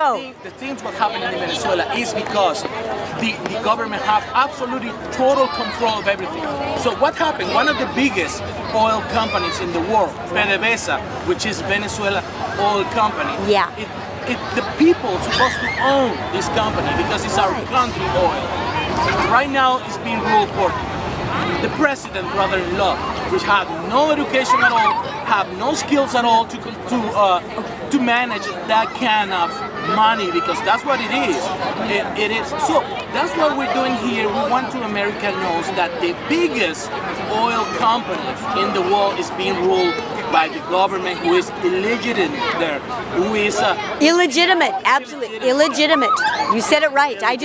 Oh. The things what happened in Venezuela is because the, the government have absolutely total control of everything. So what happened? One of the biggest oil companies in the world, PDVSA, which is Venezuela oil company. Yeah. It, it, the people supposed to own this company because it's our country oil. Right now it's being ruled for the president brother-in-law, which had no education at all, have no skills at all to to uh, to manage that kind of money because that's what it is. It, it is. So that's what we're doing here. We want to America knows that the biggest oil company in the world is being ruled by the government who is illegitimate there, who is uh, Illegitimate, absolutely illegitimate. You said it right. I just